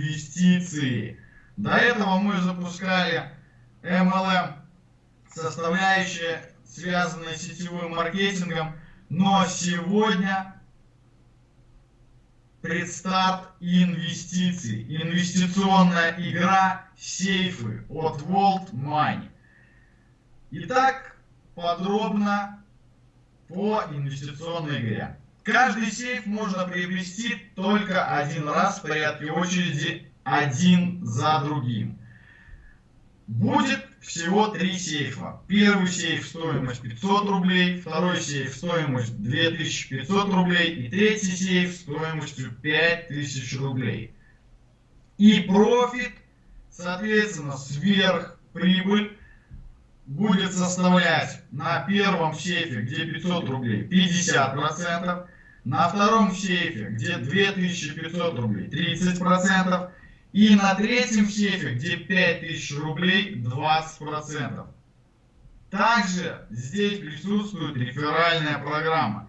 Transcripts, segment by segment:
инвестиции. До этого мы запускали MLM составляющие, связанные с сетевым маркетингом, но сегодня предстарт инвестиций. Инвестиционная игра сейфы от World Money. Итак, подробно по инвестиционной игре. Каждый сейф можно приобрести только один раз в порядке очереди один за другим. Будет всего три сейфа. Первый сейф стоимость 500 рублей, второй сейф стоимость 2500 рублей и третий сейф стоимостью 5000 рублей. И профит, соответственно, сверх прибыль будет составлять на первом сейфе, где 500 рублей, 50%, на втором сейфе, где 2500 рублей, 30%, и на третьем сейфе, где 5000 рублей, 20%. Также здесь присутствует реферальная программа.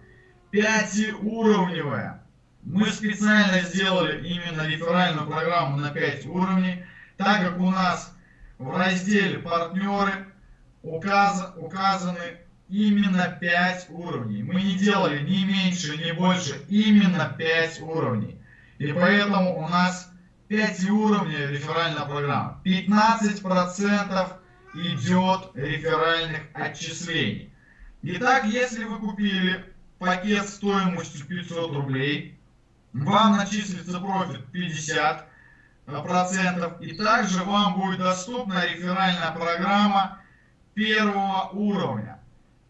Пятиуровневая. Мы специально сделали именно реферальную программу на 5 уровней, так как у нас в разделе партнеры указ, указаны именно 5 уровней. Мы не делали ни меньше, ни больше, именно 5 уровней. И поэтому у нас 5 уровней реферальная программа. 15% идет реферальных отчислений. Итак, если вы купили пакет стоимостью 500 рублей, вам начислится профит 50 процентов и также вам будет доступна реферальная программа первого уровня.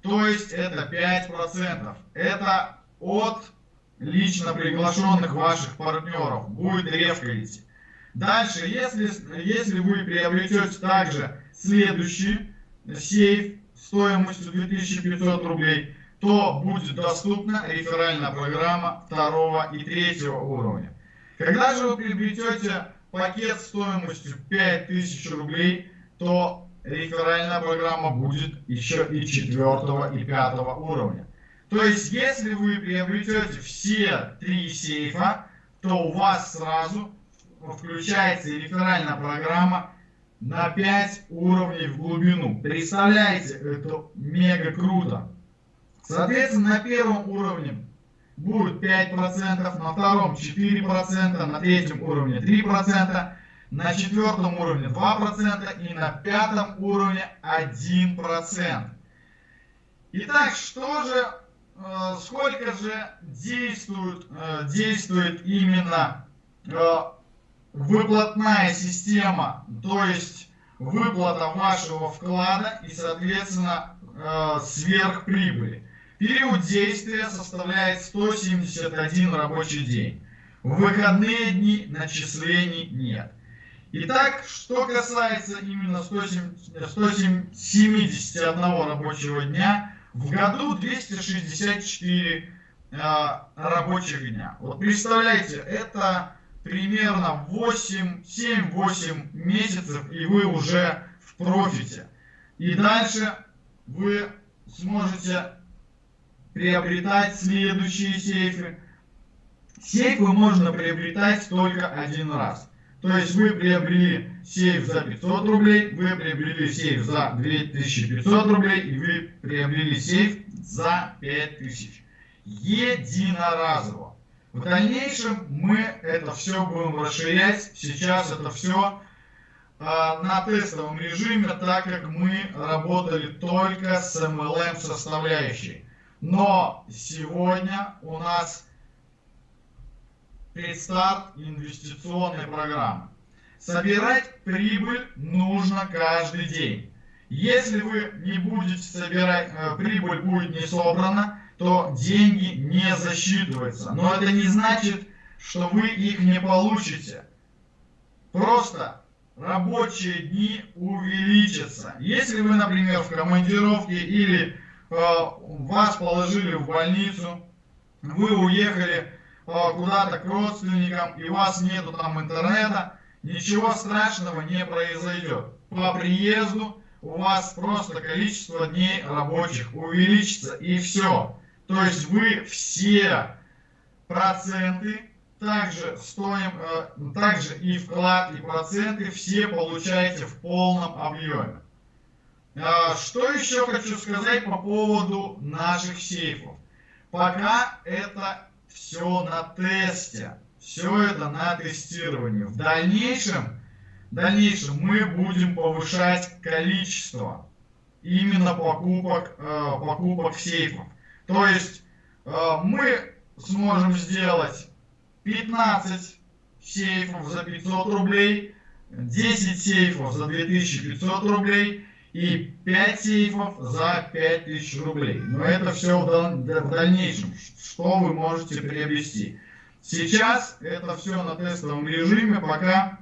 То есть это 5%. Это от лично приглашенных ваших партнеров. Будет рефкалити. Дальше, если, если вы приобретете также следующий сейф стоимостью 2500 рублей, то будет доступна реферальная программа второго и третьего уровня. Когда же вы приобретете пакет стоимостью 5000 рублей, то реферальная программа будет еще и четвертого и пятого уровня. То есть, если вы приобретете все три сейфа, то у вас сразу включается реферальная программа на 5 уровней в глубину. Представляете, это мега круто. Соответственно, на первом уровне будет 5%, на втором 4%, на третьем уровне 3%, на четвертом уровне 2% и на пятом уровне 1%. Итак, что же, э, сколько же действует, э, действует именно э, выплатная система, то есть выплата вашего вклада и, соответственно, сверхприбыли. Период действия составляет 171 рабочий день. В выходные дни начислений нет. Итак, что касается именно 171 рабочего дня, в году 264 э, рабочих дня. Вот представляете, это примерно 7-8 месяцев, и вы уже в профите. И дальше вы сможете приобретать следующие сейфы. Сейфы можно приобретать только один раз. То есть вы приобрели сейф за 500 рублей, вы приобрели сейф за 2500 рублей и вы приобрели сейф за 5000. Единоразово. В дальнейшем мы это все будем расширять. Сейчас это все э, на тестовом режиме, так как мы работали только с MLM составляющей. Но сегодня у нас предстарт инвестиционной программы. Собирать прибыль нужно каждый день. Если вы не будете собирать, э, прибыль будет не собрана, то деньги не засчитываются. Но это не значит, что вы их не получите. Просто рабочие дни увеличатся. Если вы, например, в командировке или э, вас положили в больницу, вы уехали куда-то к родственникам, и у вас нету там интернета, ничего страшного не произойдет. По приезду у вас просто количество дней рабочих увеличится, и все. То есть вы все проценты, также, стоим, э, также и вклад, и проценты все получаете в полном объеме. А, что еще хочу сказать по поводу наших сейфов. Пока это все на тесте, все это на тестировании. В дальнейшем, в дальнейшем мы будем повышать количество именно покупок, э, покупок сейфов. То есть э, мы сможем сделать 15 сейфов за 500 рублей, 10 сейфов за 2500 рублей и 5 сейфов за 5000 рублей. Но это все в дальнейшем, что вы можете приобрести. Сейчас это все на тестовом режиме, пока,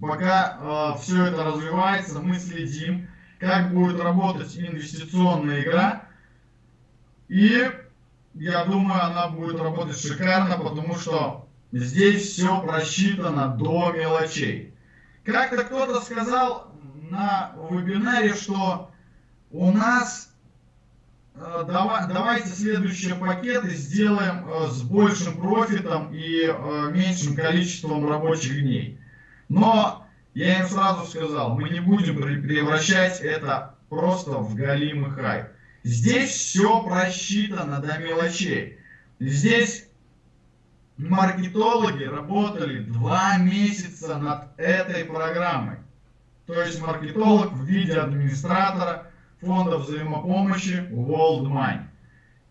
пока э, все это развивается, мы следим, как будет работать инвестиционная игра. И я думаю, она будет работать шикарно, потому что здесь все просчитано до мелочей. Как-то кто-то сказал на вебинаре, что у нас э, давай, давайте следующие пакеты сделаем э, с большим профитом и э, меньшим количеством рабочих дней. Но я им сразу сказал, мы не будем превращать это просто в галимый хайп. Здесь все просчитано до мелочей. Здесь маркетологи работали два месяца над этой программой. То есть маркетолог в виде администратора фонда взаимопомощи World Money.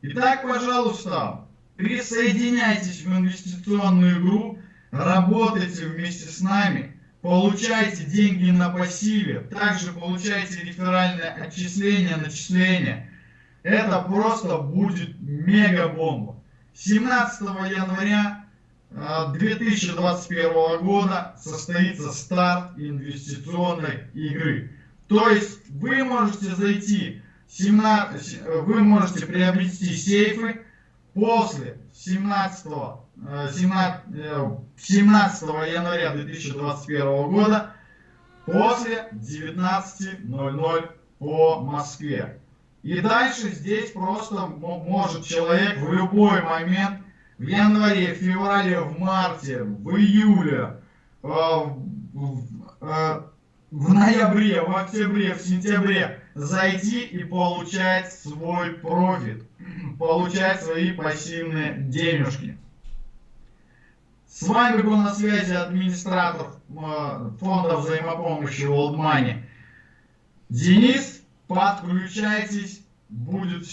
Итак, пожалуйста, присоединяйтесь в инвестиционную игру, работайте вместе с нами, получайте деньги на пассиве, также получайте реферальное отчисление, начисление – это просто будет мега бомба. 17 января 2021 а, года состоится старт инвестиционной игры. То есть вы можете зайти, 17, вы можете приобрести сейфы после 17, 17, 17 января 2021 года после 19.00 по Москве. И дальше здесь просто может человек в любой момент, в январе, в феврале, в марте, в июле, э, в, э, в ноябре, в октябре, в сентябре зайти и получать свой профит, получать свои пассивные денежки. С вами был на связи администратор э, фонда взаимопомощи World Money Денис подключайтесь, будет